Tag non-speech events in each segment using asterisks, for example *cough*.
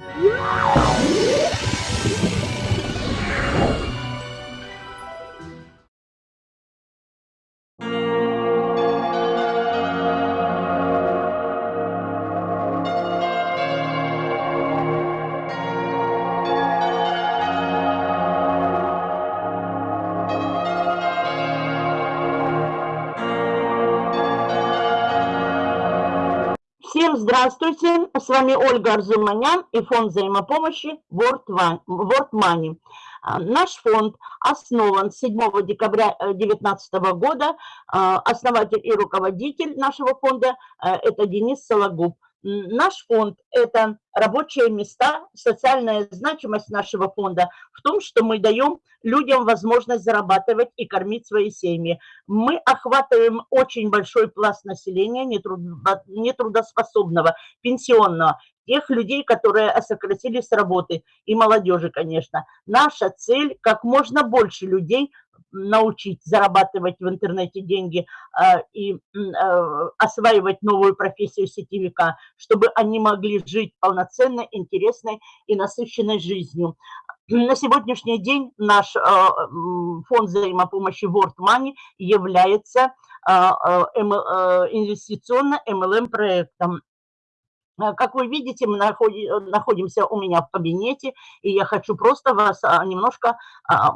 Yeah! Здравствуйте, с вами Ольга Арзуманян и фонд взаимопомощи World Money. А, наш фонд основан 7 декабря 2019 года. А, основатель и руководитель нашего фонда э, – это Денис Сологуб. Наш фонд – это рабочие места, социальная значимость нашего фонда в том, что мы даем людям возможность зарабатывать и кормить свои семьи. Мы охватываем очень большой пласт населения нетрудоспособного, пенсионного, тех людей, которые сократились с работы, и молодежи, конечно. Наша цель – как можно больше людей научить зарабатывать в интернете деньги э, и э, осваивать новую профессию сетевика, чтобы они могли жить полноценной, интересной и насыщенной жизнью. На сегодняшний день наш э, фонд взаимопомощи World Money является инвестиционно-MLM проектом. Как вы видите, мы находимся у меня в кабинете, и я хочу просто вас а, немножко а,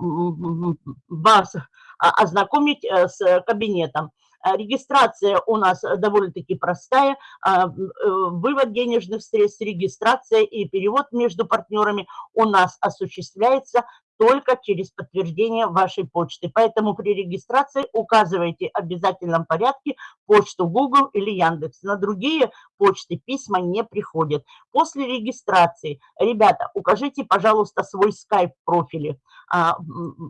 вас ознакомить э, с кабинетом. Регистрация у нас довольно-таки простая. А, э, вывод денежных средств, регистрация и перевод между партнерами у нас осуществляется только через подтверждение вашей почты. Поэтому при регистрации указывайте в обязательном порядке почту Google или Яндекс. На другие почты письма не приходят. После регистрации, ребята, укажите, пожалуйста, свой скайп в профиле, а,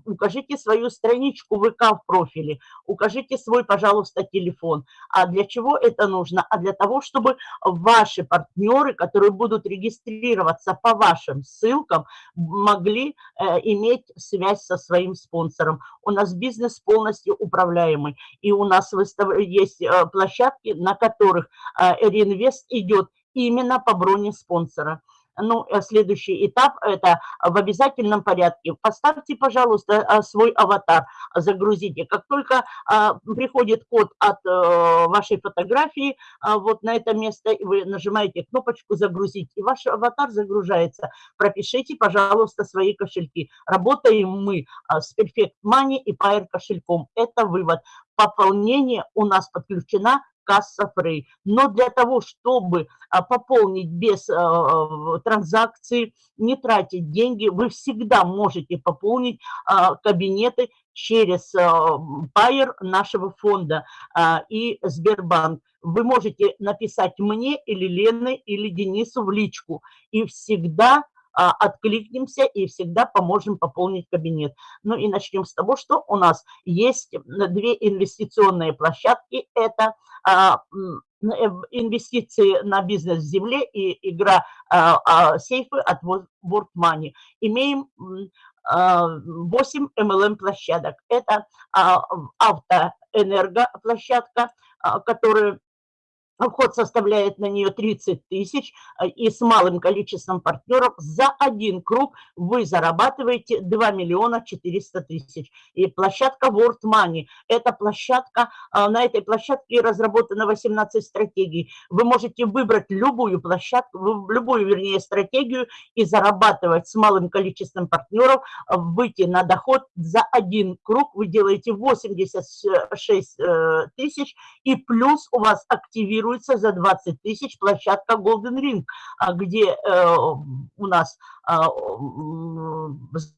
укажите свою страничку ВК в профиле, укажите свой, пожалуйста, телефон. А для чего это нужно? А для того, чтобы ваши партнеры, которые будут регистрироваться по вашим ссылкам, могли иметь иметь связь со своим спонсором. У нас бизнес полностью управляемый, и у нас есть э, площадки, на которых э, реинвест идет именно по броне спонсора. Ну, э, следующий этап – это в обязательном порядке. Поставьте, пожалуйста, а, свой аватар, загрузите. Как только а, приходит код от э, вашей фотографии а, вот на это место, вы нажимаете кнопочку «Загрузить», и ваш аватар загружается. Пропишите, пожалуйста, свои кошельки. Работаем мы с Perfect Money и Pair кошельком. Это вывод. Пополнение у нас подключена касса Фрей. Но для того, чтобы а, пополнить без а, транзакции, не тратить деньги, вы всегда можете пополнить а, кабинеты через Пайер нашего фонда и Сбербанк. Вы можете написать мне или Лене или Денису в личку. И всегда откликнемся и всегда поможем пополнить кабинет. Ну и начнем с того, что у нас есть две инвестиционные площадки. Это а, э, инвестиции на бизнес в земле и игра а, а, сейфы от World Money. Имеем 8 MLM-площадок. Это автоэнергоплощадка, которая Вход составляет на нее 30 тысяч, э, и с малым количеством партнеров за один круг вы зарабатываете 2 миллиона 400 тысяч. И площадка World Money – это площадка, э, на этой площадке разработано 18 стратегий. Вы можете выбрать любую площадку, любую, вернее, стратегию и зарабатывать с малым количеством партнеров, э, выйти на доход за один круг, вы делаете 86 тысяч, и плюс у вас активируется регистрируется за 20 тысяч площадка Golden Ring, а, где э, у нас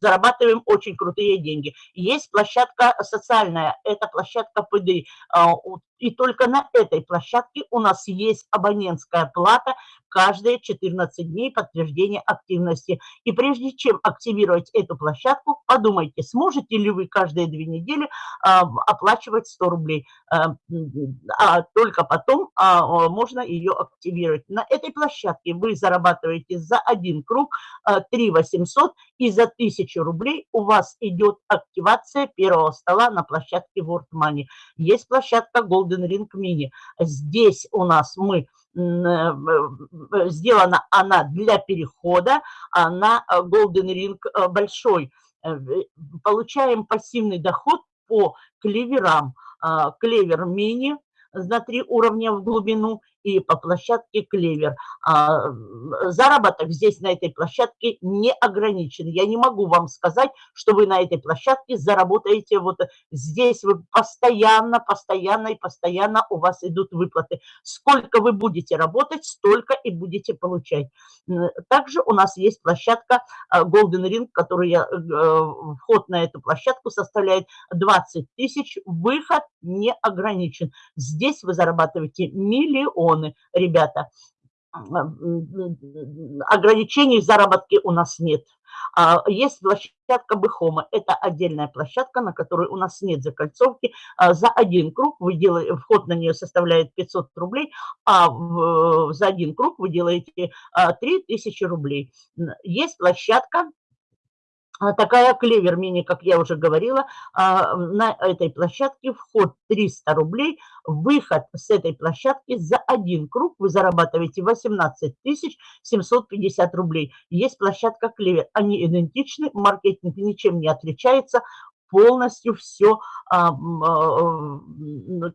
зарабатываем очень крутые деньги. Есть площадка социальная, это площадка ПД. А, и только на этой площадке у нас есть абонентская плата каждые 14 дней подтверждения активности. И прежде чем активировать эту площадку, подумайте, сможете ли вы каждые две недели а, оплачивать 100 рублей. А, а только потом а, можно ее активировать. На этой площадке вы зарабатываете за один круг 3 800, и за 1000 рублей у вас идет активация первого стола на площадке World Money. Есть площадка Golden Ring Mini. Здесь у нас мы сделана она для перехода на Golden Ring большой. Получаем пассивный доход по клеверам. Клевер мини на три уровня в глубину и по площадке Клевер. А, заработок здесь на этой площадке не ограничен. Я не могу вам сказать, что вы на этой площадке заработаете вот здесь. Вы постоянно, постоянно и постоянно у вас идут выплаты. Сколько вы будете работать, столько и будете получать. Также у нас есть площадка а, Golden Ring, которая э, вход на эту площадку составляет 20 тысяч. Выход не ограничен. Здесь вы зарабатываете миллион миллионы, ребята. Ограничений в заработке у нас нет. А, есть площадка Бехома. Это отдельная площадка, на которой у нас нет закольцовки. А, за один круг вы делаете, вход на нее составляет 500 рублей, а за один круг вы делаете 3000 а, рублей. Есть площадка такая клевер мини, как я уже говорила, а, на этой площадке вход 300 рублей, выход с этой площадки за один круг. Вы зарабатываете 18 750 рублей. Есть площадка клевер, они идентичны, маркетинг ничем не отличается, полностью все а,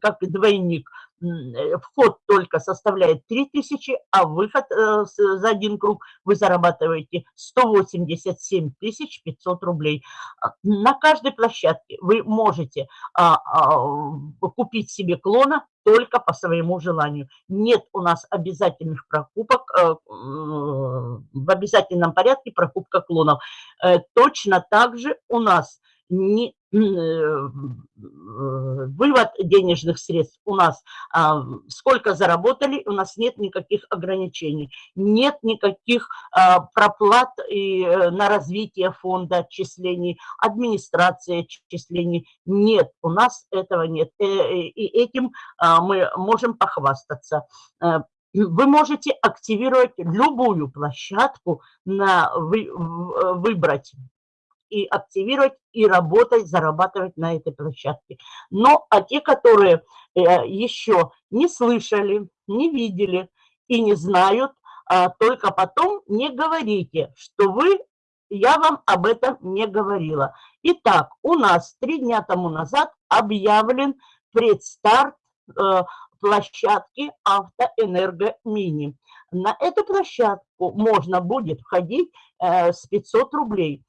как двойник. Э, вход только составляет 3000, а выход э, за один круг вы зарабатываете 187 500 рублей. А, на каждой площадке вы можете а, а, купить себе клона только по своему желанию. Нет у нас обязательных прокупок, э, в обязательном порядке прокупка клонов. Точно так же у нас не, э, вывод денежных средств у нас, а, сколько заработали, у нас нет никаких ограничений, нет никаких а, проплат и, э, на развитие фонда отчислений, администрации отчислений, нет, у нас этого нет, э, и этим а, мы можем похвастаться. Вы можете активировать любую площадку, на, вы, выбрать и активировать, и работать, зарабатывать на этой площадке. Но а те, которые э, еще не слышали, не видели и не знают, а, только потом не говорите, что вы, я вам об этом не говорила. Итак, у нас три дня тому назад объявлен предстарт э, площадки Автоэнерго Мини. На эту площадку можно будет входить э, с 500 рублей.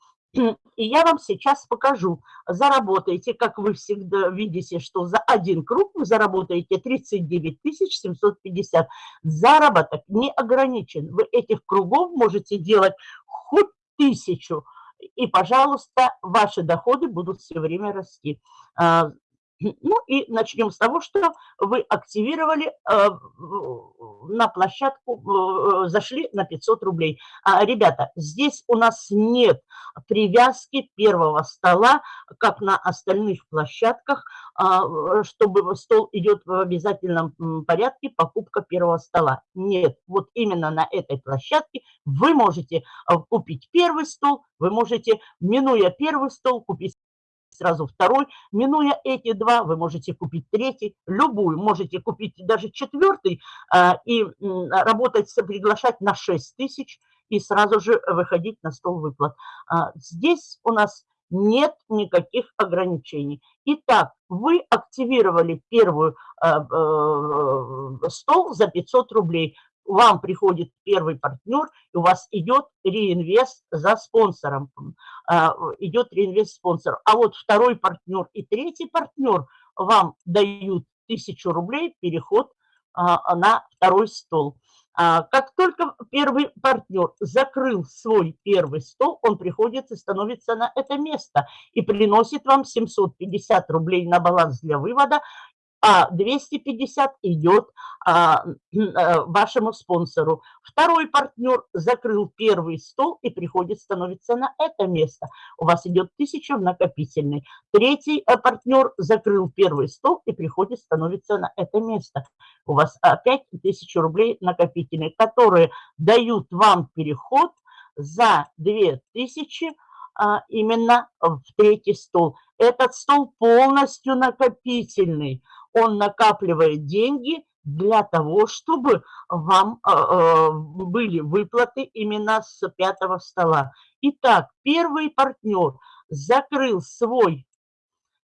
И я вам сейчас покажу. Заработаете, как вы всегда видите, что за один круг вы заработаете 39 750. Заработок не ограничен. Вы этих кругов можете делать хоть тысячу. И, пожалуйста, ваши доходы будут все время расти. Ну и начнем с того, что вы активировали э, на площадку, э, зашли на 500 рублей. А, ребята, здесь у нас нет привязки первого стола, как на остальных площадках, а, чтобы стол идет в обязательном порядке, покупка первого стола. Нет, вот именно на этой площадке вы можете э, купить первый стол, вы можете, минуя первый стол, купить сразу второй. Минуя эти два, вы можете купить третий, любую, можете купить даже четвертый а, и работать, приглашать на 6 тысяч и сразу же выходить на стол выплат. А, здесь у нас нет никаких ограничений. Итак, вы активировали первую а, э, стол за 500 рублей вам приходит первый партнер, и у вас идет реинвест за спонсором, а, идет реинвест спонсор. А вот второй партнер и третий партнер вам дают тысячу рублей переход а, на второй стол. А, как только первый партнер закрыл свой первый стол, он приходит и становится на это место и приносит вам 750 рублей на баланс для вывода а 250 идет а, а, вашему спонсору. Второй партнер закрыл первый стол и приходит, становится на это место. У вас идет 1000 в накопительный. Третий э, партнер закрыл первый стол и приходит, становится на это место. У вас опять 1000 рублей накопительные, которые дают вам переход за 2000 а, именно в третий стол. Этот стол полностью накопительный. Он накапливает деньги для того, чтобы вам а, а, были выплаты именно с пятого стола. Итак, первый партнер закрыл свой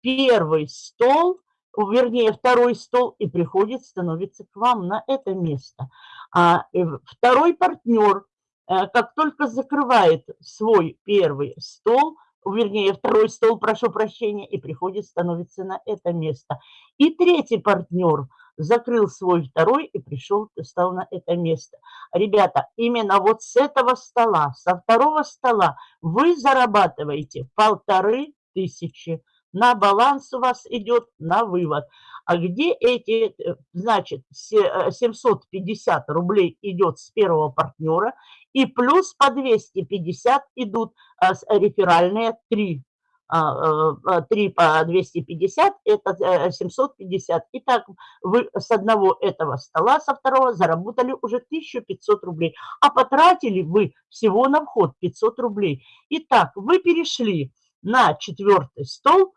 первый стол, вернее, второй стол и приходит, становится к вам на это место. А второй партнер, э, как только закрывает свой первый стол, вернее, второй стол, прошу прощения, и приходит, становится на это место. И третий партнер закрыл свой второй и пришел, стал на это место. Ребята, именно вот с этого стола, со второго стола вы зарабатываете полторы тысячи на баланс у вас идет на вывод. А где эти, э, значит, 750 э, рублей идет с первого партнера, и плюс по 250 идут а, реферальные 3 3 по 250, это 750. Э, Итак, вы с одного этого стола, со второго заработали уже 1500 рублей, а потратили вы всего на вход 500 рублей. Итак, вы перешли на четвертый стол,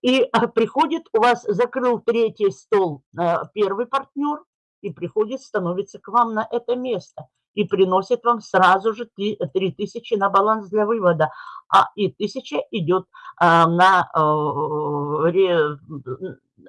и а, приходит, у вас закрыл третий стол э, первый партнер, и приходит, становится к вам на это место и приносит вам сразу же 3000 на баланс для вывода, а и 1000 идет а, на э,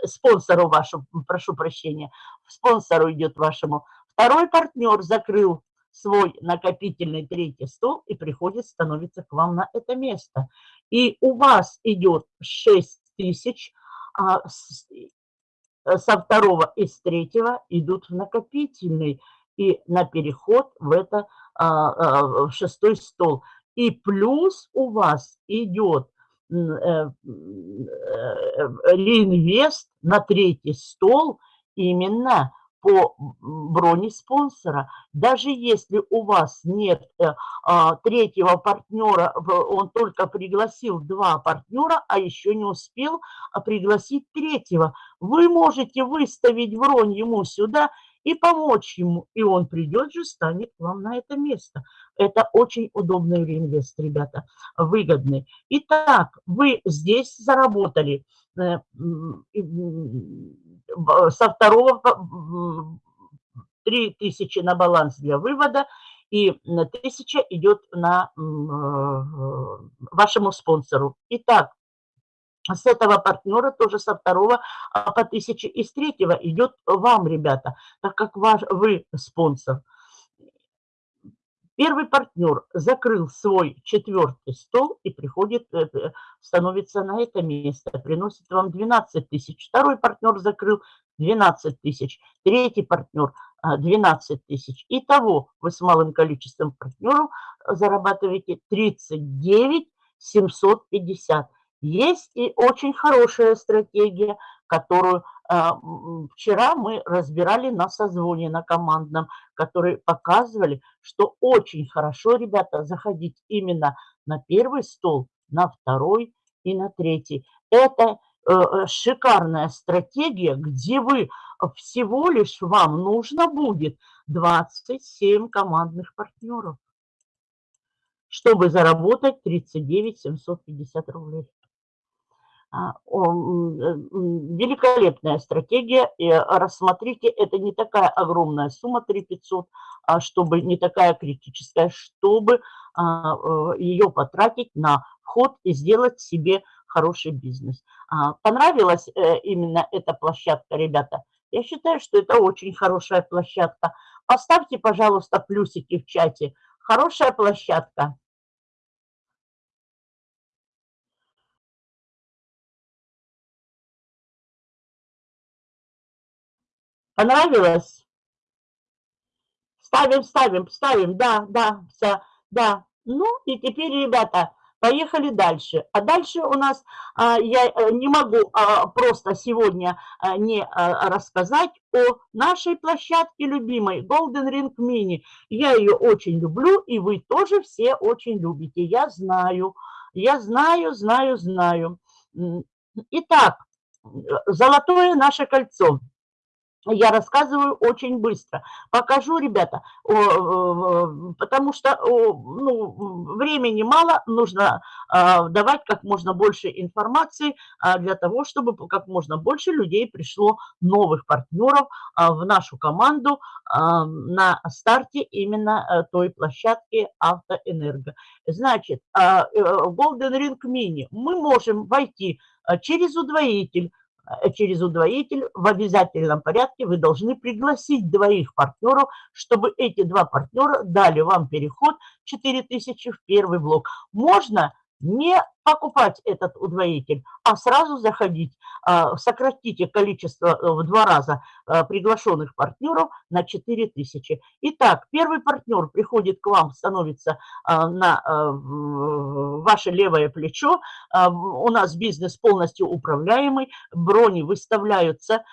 спонсору вашему, прошу прощения, спонсору идет вашему. Второй партнер закрыл свой накопительный третий стол и приходит, становится к вам на это место. И у вас идет 6 тысяч, а со второго и с третьего идут в накопительный и на переход в это а, а, в шестой стол. И плюс у вас идет э, э, реинвест на третий стол именно по броне спонсора. Даже если у вас нет э, а, третьего партнера, он только пригласил два партнера, а еще не успел пригласить третьего, вы можете выставить бронь ему сюда и помочь ему, и он придет же, станет вам на это место. Это очень удобный реинвест, ребята, выгодный. Итак, вы здесь заработали э, со второго 3 тысячи на баланс для вывода, и 1000 идет на э, вашему спонсору. Итак, с этого партнера, тоже со второго а по 1000 и с третьего идет вам, ребята, так как ваш, вы спонсор. Первый партнер закрыл свой четвертый стол и приходит, э, э, становится на это место, приносит вам 12 тысяч. Второй партнер закрыл 12 тысяч. Третий партнер 12 а, тысяч. Итого вы с малым количеством партнеров зарабатываете 39 750. Есть и очень хорошая стратегия, которую а, вчера мы разбирали на созвоне, на командном, которые показывали, что очень хорошо, ребята, заходить именно на первый стол, на второй и на третий. Это э, э, шикарная стратегия, где вы всего лишь вам нужно будет 27 командных партнеров, чтобы заработать 39 750 рублей. А, великолепная стратегия. И рассмотрите, это не такая огромная сумма, 3500, а чтобы не такая критическая, чтобы а, э, ее потратить на вход и сделать себе хороший бизнес. Понравилась э, именно эта площадка, ребята? Я считаю, что это очень хорошая площадка. Поставьте, пожалуйста, плюсики в чате. Хорошая площадка. Понравилось? Ставим, ставим, ставим. Да, да, все, да. Ну и теперь, ребята, поехали дальше. А дальше у нас, а, я э, не могу а, просто сегодня а, не рассказать о нашей площадке любимой Golden Ring Mini. Я ее очень люблю, и вы тоже все очень любите. Я знаю, я знаю, знаю, знаю. Итак, золотое наше кольцо – я рассказываю очень быстро. Покажу, ребята, потому что ну, времени мало, нужно а, давать как можно больше информации а, для того, чтобы как можно больше людей пришло, новых партнеров а, в нашу команду на старте именно э, той площадки Автоэнерго. Значит, э, Golden Ring Mini мы можем войти через удвоитель, Э, через удвоитель в обязательном порядке вы должны пригласить двоих партнеров, чтобы эти два партнера дали вам переход 4000 в первый блок. Можно не покупать этот удвоитель, а сразу заходить. А, сократите количество э, в два раза э, приглашенных партнеров на 4000. Итак, первый партнер приходит к вам, становится а, на э, ваше левое плечо. У нас бизнес полностью управляемый, брони выставляются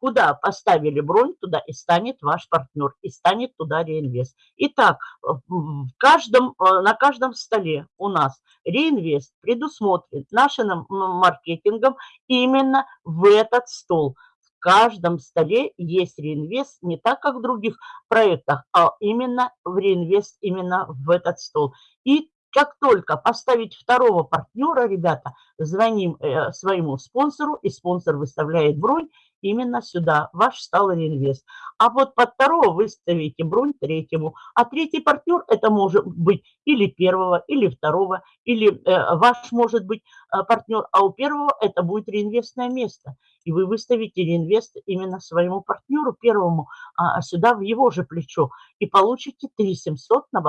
Куда поставили бронь, туда и станет ваш партнер, и станет туда реинвест. Итак, в каждом, э, на каждом столе у нас реинвест предусмотрен нашим маркетингом именно в этот стол. В каждом столе есть реинвест не так, как в других проектах, а именно в реинвест именно в этот стол. И как только поставить второго партнера, ребята, звоним э, своему спонсору, и спонсор выставляет бронь, именно сюда, ваш стал инвест. А вот под второго выставите бронь третьему. А третий партнер это может быть или первого, или второго, или э, ваш может быть э, партнер, а у первого это будет реинвестное место. И вы выставите реинвест именно своему партнеру первому а, сюда в его же плечо и получите 3700 на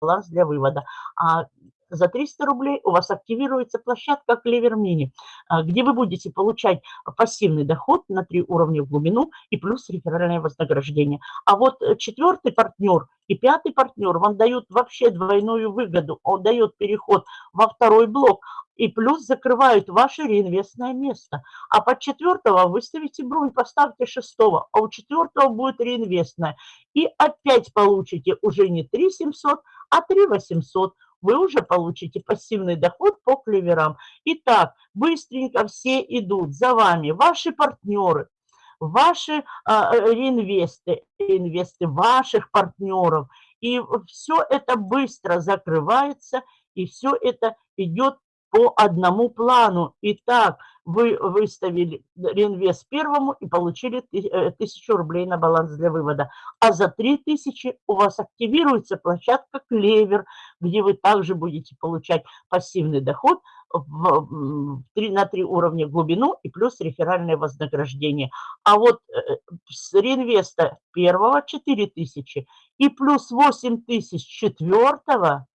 баланс для вывода. А за 300 рублей у вас активируется площадка Clever Mini, а, где вы будете получать пассивный доход на три уровня в глубину и плюс реферальное вознаграждение. А вот э, четвертый партнер и пятый партнер вам дают вообще двойную выгоду. Он дает переход во второй блок, и плюс закрывают ваше реинвестное место. А под четвертого выставите бронь, поставьте шестого, а у четвертого будет реинвестное. И опять получите уже не 3 700, а 3 800 вы уже получите пассивный доход по клеверам. Итак, быстренько все идут за вами, ваши партнеры, ваши а, э, реинвесты, инвесты ваших партнеров. И все это быстро закрывается, и все это идет по одному плану. Итак, вы выставили реинвест первому и получили э, тысячу рублей на баланс для вывода. А за 3000 у вас активируется площадка Клевер, где вы также будете получать пассивный доход в 3, на 3 уровня глубину и плюс реферальное вознаграждение. А вот э, с реинвеста первого 4000 и плюс 8000 четвертого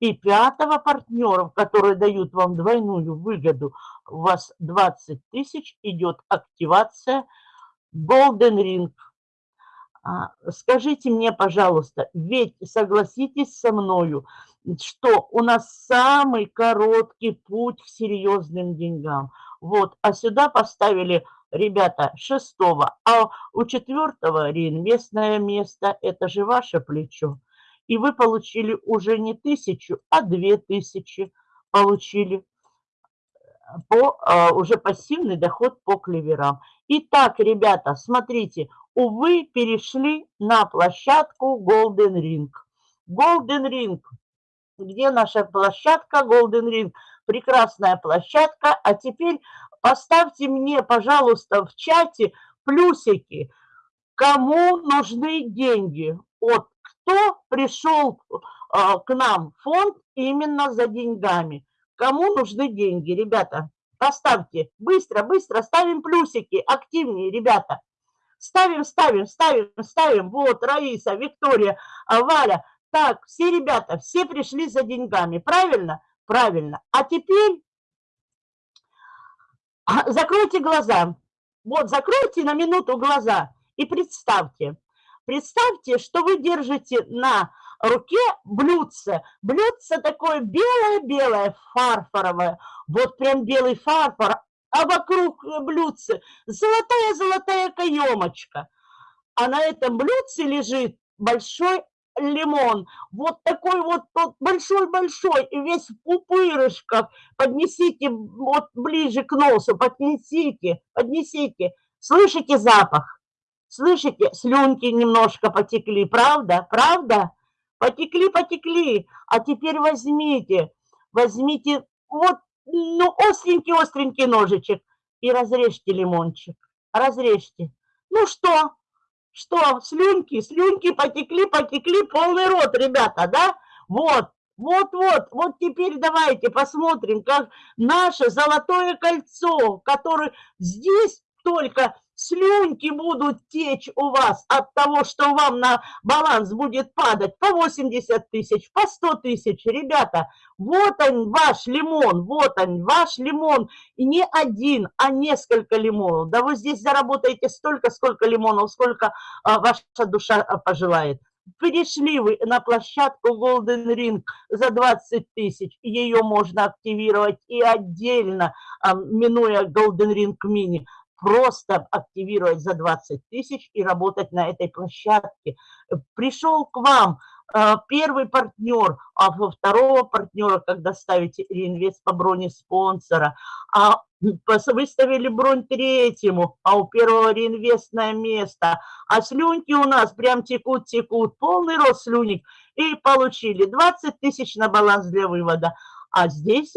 и пятого партнеров, которые дают вам двойную выгоду, у вас 20 тысяч, идет активация Golden Ring. А, скажите мне, пожалуйста, ведь согласитесь со мною, что у нас самый короткий путь к серьезным деньгам. Вот, а сюда поставили, ребята, шестого, а у четвертого реинвестное место, это же ваше плечо и вы получили уже не тысячу, а две тысячи получили по, а, уже пассивный доход по клеверам. Итак, ребята, смотрите, увы, перешли на площадку Golden Ring. Golden Ring. Где наша площадка Golden Ring? Прекрасная площадка. А теперь поставьте мне, пожалуйста, в чате плюсики. Кому нужны деньги от кто пришел а, к нам в фонд именно за деньгами. Кому нужны деньги, ребята? Поставьте. Быстро, быстро ставим плюсики. Активнее, ребята. Ставим, ставим, ставим, ставим. Вот, Раиса, Виктория, а, Валя. Так, все ребята, все пришли за деньгами. Правильно? Правильно. А теперь *clears throat* закройте глаза. Вот, закройте на минуту глаза и представьте, Представьте, что вы держите на руке блюдце. Блюдце такое белое-белое, фарфоровое. Вот прям белый фарфор, а вокруг блюдце золотая-золотая каемочка. А на этом блюдце лежит большой лимон. Вот такой вот большой-большой, и весь в пупырышках. Поднесите вот ближе к носу, поднесите, поднесите. Слышите запах? Слышите, слюнки немножко потекли, правда? Правда? Потекли, потекли. А теперь возьмите, возьмите вот, ну, остренький-остренький ножичек и разрежьте лимончик. Разрежьте. Ну что? Что? Слюнки, слюнки потекли, потекли, полный рот, ребята, да? Вот, вот-вот, вот теперь давайте посмотрим, как наше золотое кольцо, которое здесь только слюнки будут течь у вас от того, что вам на баланс будет падать по 80 тысяч, по 100 тысяч. Ребята, вот он ваш лимон, вот он ваш лимон. И не один, а несколько лимонов. Да вы здесь заработаете столько, сколько лимонов, сколько а, ваша душа а, пожелает. Перешли вы на площадку Golden Ring за 20 тысяч, ее можно активировать и отдельно, а, минуя Golden Ring Mini просто активировать за 20 тысяч и работать на этой площадке. Пришел к вам э, первый партнер, а во второго партнера, когда ставите реинвест по броне спонсора, а выставили бронь третьему, а у первого реинвестное место, а слюнки у нас прям текут-текут, полный рост слюник, и получили 20 тысяч на баланс для вывода. А здесь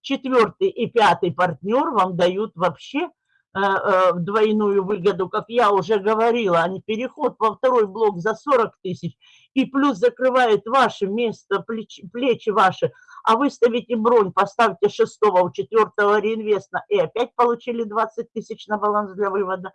четвертый и пятый партнер вам дают вообще двойную выгоду, как я уже говорила, а не переход во второй блок за 40 тысяч, и плюс закрывает ваше место, плечи, плечи ваши, а выставите бронь, поставьте шестого у четвертого реинвеста, и опять получили 20 тысяч на баланс для вывода.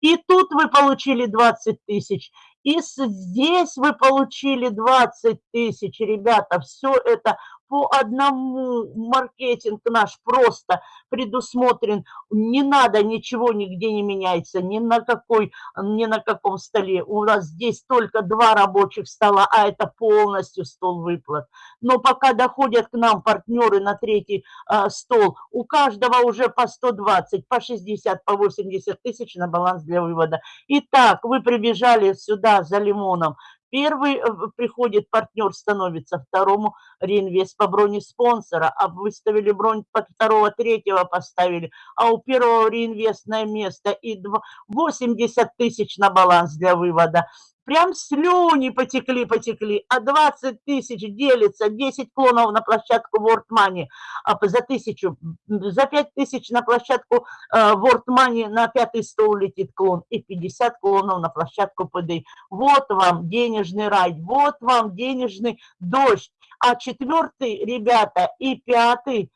И тут вы получили 20 тысяч, и здесь вы получили 20 тысяч, ребята, все это по одному маркетинг наш просто предусмотрен. Не надо, ничего нигде не меняется, ни на, какой, ни на каком столе. У нас здесь только два рабочих стола, а это полностью стол выплат. Но пока доходят к нам партнеры на третий а, стол, у каждого уже по 120, по 60, по 80 тысяч на баланс для вывода. Итак, вы прибежали сюда за лимоном, Первый э, приходит партнер, становится второму реинвест по броне спонсора, а выставили бронь под второго, третьего поставили, а у первого реинвестное место и 80 тысяч на баланс для вывода прям слюни потекли, потекли, а 20 тысяч делится, 10 клонов на площадку World Money а за тысячу, за 5 тысяч на площадку э, World Money на пятый стол летит клон и 50 клонов на площадку ПД. Вот вам денежный рай, вот вам денежный дождь. А четвертый, ребята, и пятый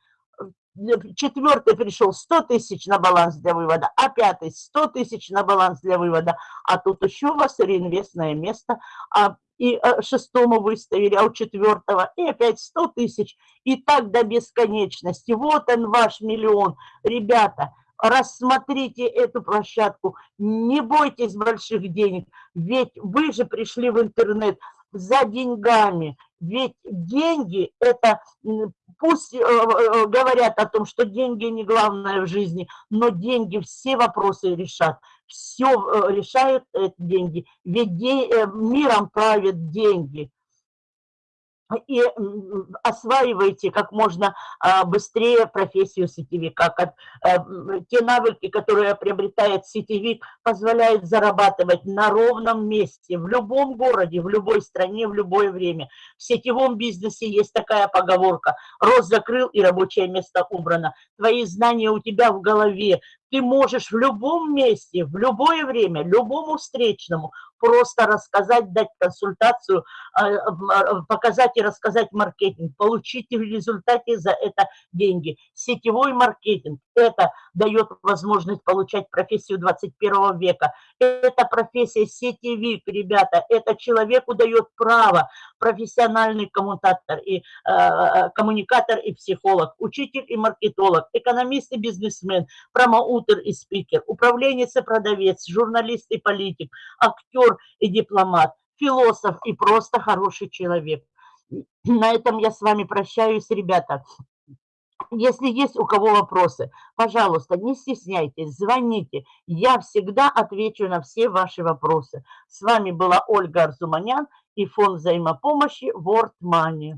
четвертый пришел 100 тысяч на баланс для вывода, а пятый 100 тысяч на баланс для вывода, а тут еще у вас реинвестное место, а, и а, шестому выставили, а у четвертого и опять 100 тысяч, и так до бесконечности. Вот он ваш миллион. Ребята, рассмотрите эту площадку, не бойтесь больших денег, ведь вы же пришли в интернет за деньгами, ведь деньги – это, пусть э, э, говорят о том, что деньги не главное в жизни, но деньги все вопросы решат. Все э, решают деньги, ведь миром правят деньги и осваивайте как можно а, быстрее профессию сетевика. Э, те навыки, которые приобретает сетевик, позволяют зарабатывать на ровном месте, в любом городе, в любой стране, в любое время. В сетевом бизнесе есть такая поговорка «Рост закрыл и рабочее место убрано». Твои знания у тебя в голове, ты можешь в любом месте, в любое время, любому встречному просто рассказать, дать консультацию, а, а, показать и рассказать маркетинг, получить в результате за это деньги. Сетевой маркетинг – это дает возможность получать профессию 21 века. Это профессия сетевик, ребята, это человеку дает право, профессиональный коммутатор и э, коммуникатор и психолог, учитель и маркетолог, экономист и бизнесмен, промоутер и спикер, управленец и продавец, журналист и политик, актер актер и дипломат, философ и просто хороший человек. На этом я с вами прощаюсь, ребята. Если есть у кого вопросы, пожалуйста, не стесняйтесь, звоните. Я всегда отвечу на все ваши вопросы. С вами была Ольга Арзуманян и фонд взаимопомощи World Money.